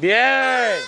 Bien.